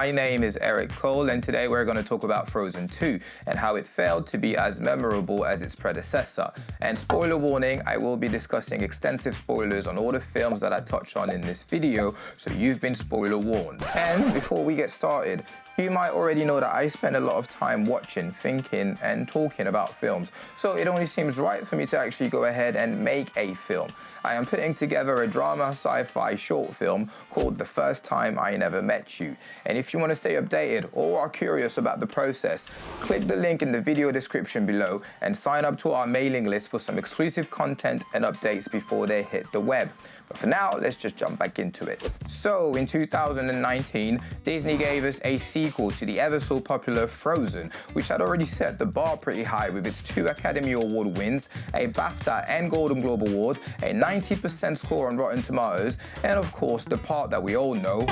my name is Eric Cole and today we're going to talk about Frozen 2 and how it failed to be as memorable as its predecessor. And spoiler warning, I will be discussing extensive spoilers on all the films that I touch on in this video, so you've been spoiler warned. And before we get started, you might already know that I spend a lot of time watching, thinking and talking about films, so it only seems right for me to actually go ahead and make a film. I am putting together a drama sci-fi short film called The First Time I Never Met You. And if you want to stay updated or are curious about the process, click the link in the video description below and sign up to our mailing list for some exclusive content and updates before they hit the web. But for now, let's just jump back into it. So in 2019, Disney gave us a sequel to the ever so popular Frozen, which had already set the bar pretty high with its two Academy Award wins, a BAFTA and Golden Globe Award, a 90% score on Rotten Tomatoes, and of course the part that we all know.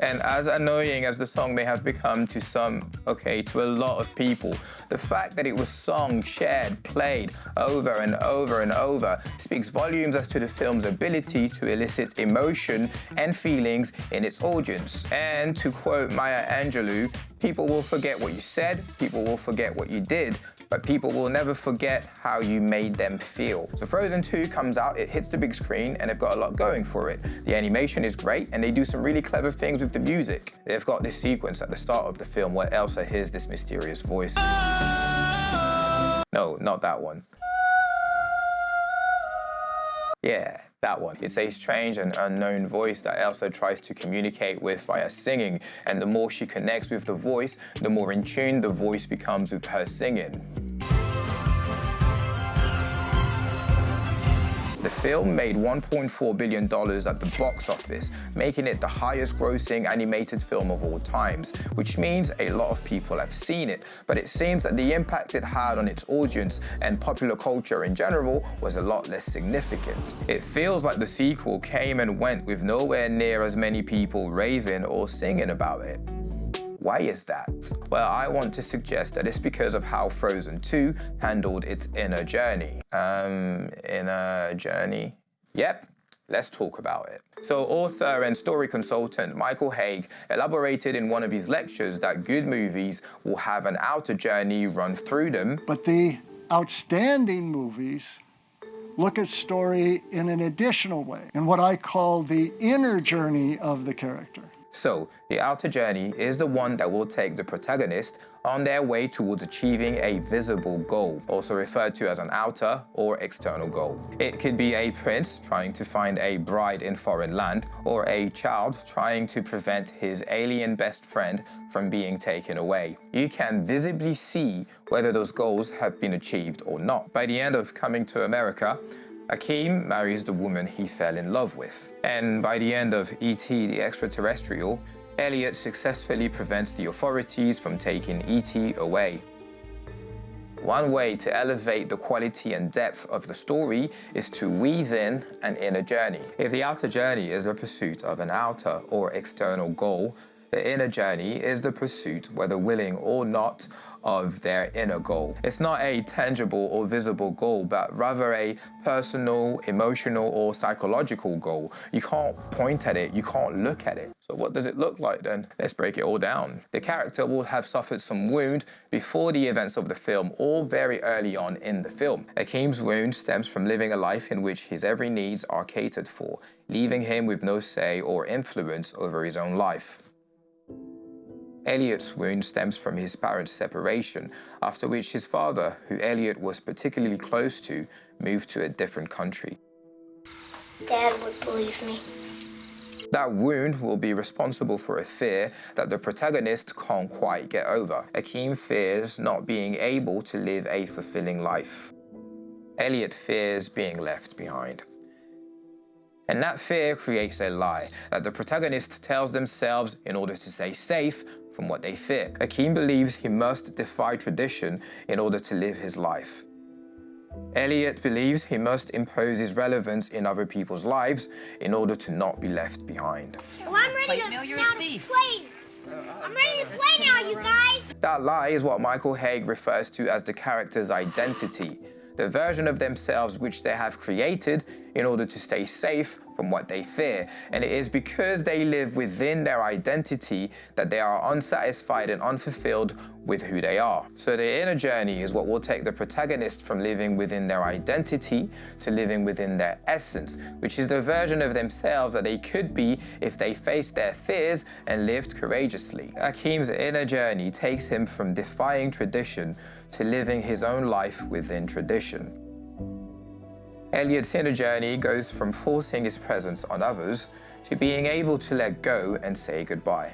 And as annoying as the song may have become to some, okay, to a lot of people, the fact that it was sung, shared, played over and over and over speaks volumes as to the film's ability to elicit emotion and feelings in its audience. And to quote Maya Angelou, people will forget what you said, people will forget what you did, but people will never forget how you made them feel. So Frozen 2 comes out, it hits the big screen, and they've got a lot going for it. The animation is great, and they do some really clever things with the music. They've got this sequence at the start of the film where Elsa hears this mysterious voice. No, not that one. Yeah, that one. It's a strange and unknown voice that Elsa tries to communicate with via singing, and the more she connects with the voice, the more in tune the voice becomes with her singing. The film made $1.4 billion at the box office, making it the highest grossing animated film of all times, which means a lot of people have seen it. But it seems that the impact it had on its audience and popular culture in general was a lot less significant. It feels like the sequel came and went with nowhere near as many people raving or singing about it. Why is that? Well, I want to suggest that it's because of how Frozen 2 handled its inner journey. Um, inner journey? Yep, Let's talk about it. So author and story consultant Michael Hauge elaborated in one of his lectures that good movies will have an outer journey run through them. But the outstanding movies look at story in an additional way, in what I call the inner journey of the character. So, the outer journey is the one that will take the protagonist on their way towards achieving a visible goal, also referred to as an outer or external goal. It could be a prince trying to find a bride in foreign land, or a child trying to prevent his alien best friend from being taken away. You can visibly see whether those goals have been achieved or not. By the end of Coming to America, Akeem marries the woman he fell in love with. And by the end of E.T. the Extraterrestrial, Elliott successfully prevents the authorities from taking E.T. away. One way to elevate the quality and depth of the story is to weave in an inner journey. If the outer journey is the pursuit of an outer or external goal, the inner journey is the pursuit, whether willing or not, of their inner goal. It's not a tangible or visible goal, but rather a personal, emotional, or psychological goal. You can't point at it, you can't look at it. So what does it look like then? Let's break it all down. The character will have suffered some wound before the events of the film or very early on in the film. Akeem's wound stems from living a life in which his every needs are catered for, leaving him with no say or influence over his own life. Elliott's wound stems from his parents' separation, after which his father, who Elliott was particularly close to, moved to a different country. Dad would believe me. That wound will be responsible for a fear that the protagonist can't quite get over. Akeem fears not being able to live a fulfilling life. Elliott fears being left behind. And that fear creates a lie that the protagonist tells themselves in order to stay safe from what they fear. Akeem believes he must defy tradition in order to live his life. Elliott believes he must impose his relevance in other people's lives in order to not be left behind. Well, I'm ready to, now to play. I'm ready to play now, you guys. That lie is what Michael Hauge refers to as the character's identity, the version of themselves which they have created in order to stay safe from what they fear. And it is because they live within their identity that they are unsatisfied and unfulfilled with who they are. So the inner journey is what will take the protagonist from living within their identity to living within their essence, which is the version of themselves that they could be if they faced their fears and lived courageously. Akeem's inner journey takes him from defying tradition to living his own life within tradition. Elliott's inner journey goes from forcing his presence on others to being able to let go and say goodbye.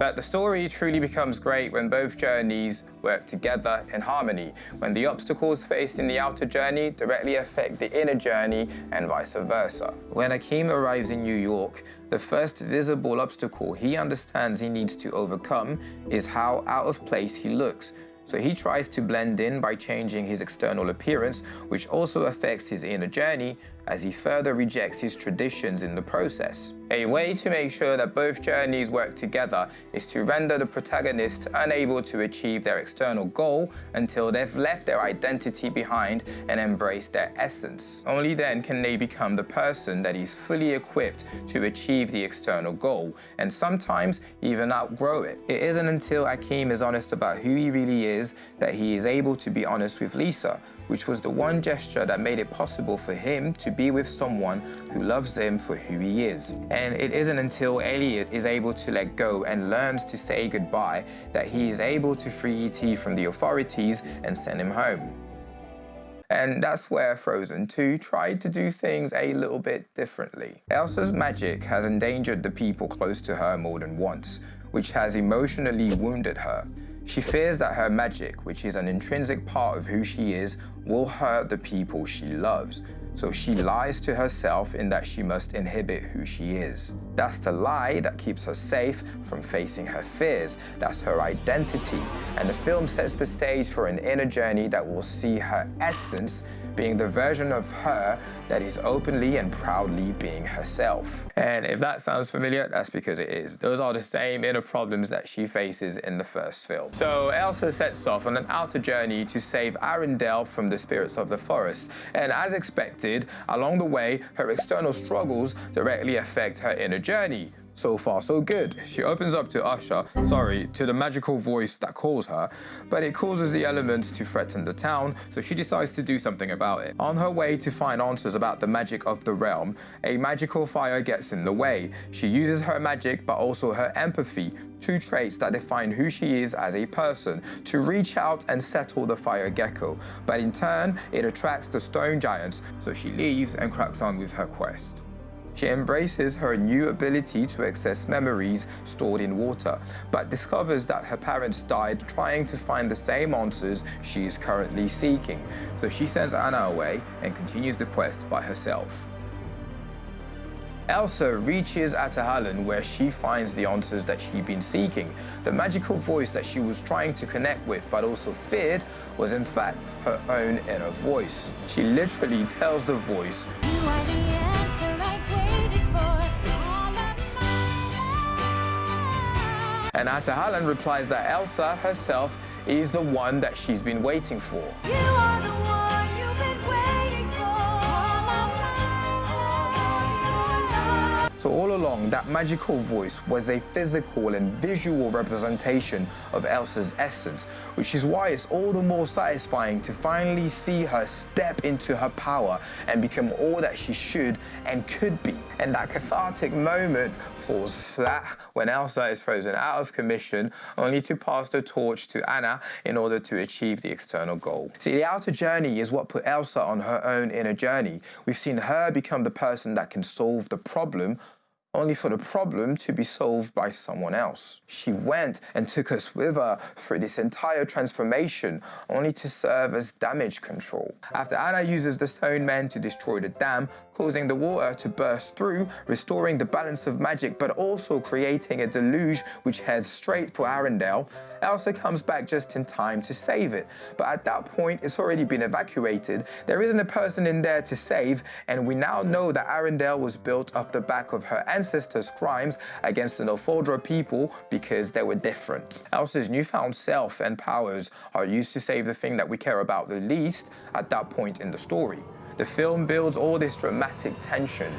But the story truly becomes great when both journeys work together in harmony, when the obstacles faced in the outer journey directly affect the inner journey and vice versa. When Akeem arrives in New York, the first visible obstacle he understands he needs to overcome is how out of place he looks, so he tries to blend in by changing his external appearance, which also affects his inner journey as he further rejects his traditions in the process. A way to make sure that both journeys work together is to render the protagonist unable to achieve their external goal until they've left their identity behind and embraced their essence. Only then can they become the person that is fully equipped to achieve the external goal, and sometimes even outgrow it. It isn't until Akeem is honest about who he really is that he is able to be honest with Lisa, which was the one gesture that made it possible for him to be with someone who loves him for who he is. And it isn't until Elliott is able to let go and learns to say goodbye that he is able to free E.T. from the authorities and send him home. And that's where Frozen 2 tried to do things a little bit differently. Elsa's magic has endangered the people close to her more than once, which has emotionally wounded her. She fears that her magic, which is an intrinsic part of who she is, will hurt the people she loves. So she lies to herself in that she must inhibit who she is. That's the lie that keeps her safe from facing her fears. That's her identity. And the film sets the stage for an inner journey that will see her essence being the version of her that is openly and proudly being herself. And if that sounds familiar, that's because it is. Those are the same inner problems that she faces in the first film. So Elsa sets off on an outer journey to save Arendelle from the spirits of the forest. And as expected, along the way, her external struggles directly affect her inner journey. So far, so good. She opens up to Usher, sorry, to the magical voice that calls her, but it causes the elements to threaten the town, so she decides to do something about it. On her way to find answers about the magic of the realm, a magical fire gets in the way. She uses her magic, but also her empathy, two traits that define who she is as a person, to reach out and settle the fire gecko. But in turn, it attracts the stone giants, so she leaves and cracks on with her quest. She embraces her new ability to access memories stored in water, but discovers that her parents died trying to find the same answers she is currently seeking. So she sends Anna away and continues the quest by herself. Elsa reaches Ahtohallan where she finds the answers that she'd been seeking. The magical voice that she was trying to connect with but also feared was in fact her own inner voice. She literally tells the voice, And Ata Ahtohallan replies that Elsa herself is the one that she's been waiting for. So all along, that magical voice was a physical and visual representation of Elsa's essence, which is why it's all the more satisfying to finally see her step into her power and become all that she should and could be. And that cathartic moment falls flat when Elsa is frozen out of commission, only to pass the torch to Anna in order to achieve the external goal. See, the outer journey is what put Elsa on her own inner journey. We've seen her become the person that can solve the problem only for the problem to be solved by someone else. She went and took us with her through this entire transformation, only to serve as damage control. After Anna uses the stone men to destroy the dam, causing the water to burst through, restoring the balance of magic, but also creating a deluge which heads straight for Arendelle, Elsa comes back just in time to save it. But at that point, it's already been evacuated. There isn't a person in there to save, and we now know that Arendelle was built off the back of her ancestors' crimes against the Northuldra people because they were different. Elsa's newfound self and powers are used to save the thing that we care about the least at that point in the story. The film builds all this dramatic tension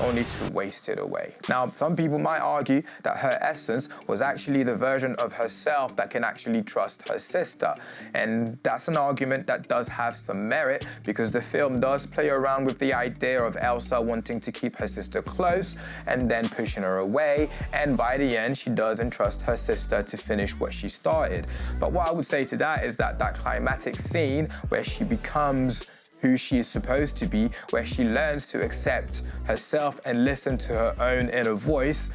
only to waste it away. Now, some people might argue that her essence was actually the version of herself that can actually trust her sister. And that's an argument that does have some merit because the film does play around with the idea of Elsa wanting to keep her sister close and then pushing her away. And by the end, she does entrust her sister to finish what she started. But what I would say to that is that that climatic scene where she becomes who she is supposed to be, where she learns to accept herself and listen to her own inner voice,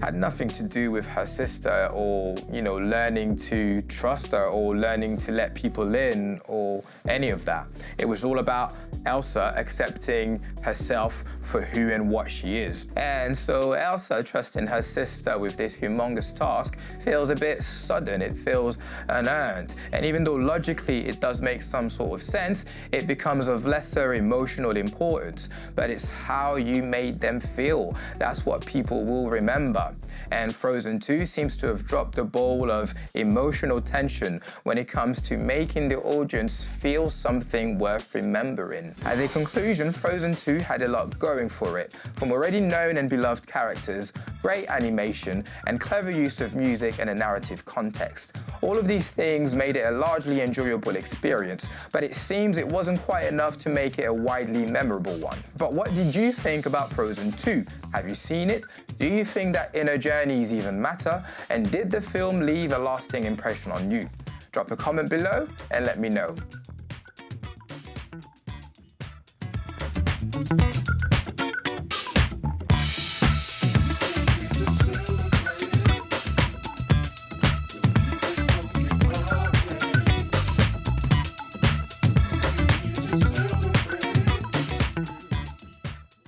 had nothing to do with her sister or, you know, learning to trust her or learning to let people in or any of that. It was all about Elsa accepting herself for who and what she is. And so Elsa trusting her sister with this humongous task feels a bit sudden, it feels unearned. And even though logically it does make some sort of sense, it becomes of lesser emotional importance. But it's how you made them feel. That's what people will remember. And Frozen 2 seems to have dropped the ball of emotional tension when it comes to making the audience feel something worth remembering. As a conclusion, Frozen 2 had a lot going for it, from already known and beloved characters, great animation, and clever use of music and a narrative context. All of these things made it a largely enjoyable experience, but it seems it wasn't quite enough to make it a widely memorable one. But what did you think about Frozen 2? Have you seen it? Do you think that inner journeys even matter? And did the film leave a lasting impression on you? Drop a comment below and let me know.